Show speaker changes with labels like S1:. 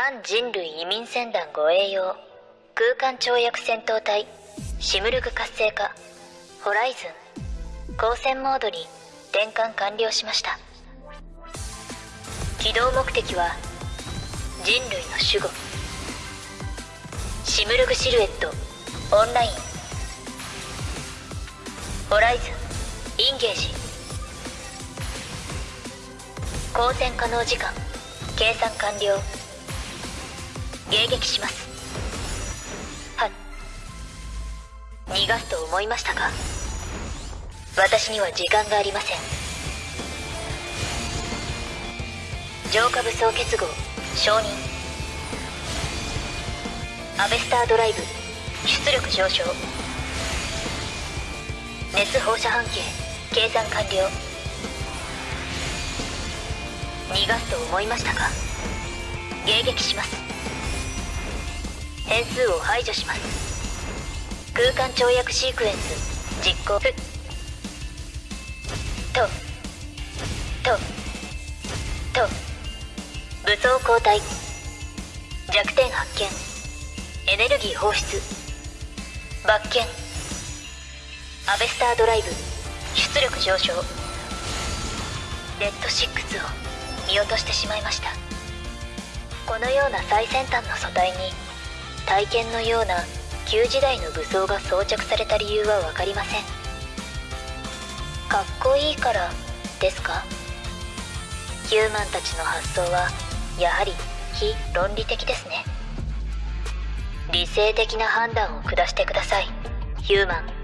S1: 反人類移民船団護衛用空間跳躍戦闘隊シムルグ活性化ホライズン光線モードに転換完了しました。起動目的は人類の守護。シムルグシルエットオンライン。ホライズンインゲージ。光線可能時間計算完了。迎撃します。は逃がすと思いましたか？私には時間がありません。浄化武装結合承認。アベスタードライブ出力上昇。熱放射半径計算完了。逃がすと思いましたか？迎撃します。変数を排除します。空間跳躍シークエンス実行。ととと武装交代。弱点発見。エネルギー放出。罰見アベスタードライブ。出力上昇。レッド6を見落としてしまいました。このような最先端の素体に体験のような旧時代の武装が装着された理由は分かりません。かっこいいからですか？ヒューマンたちの発想はやはり非論理的ですね。理性的な判断を下してくださいヒューマン。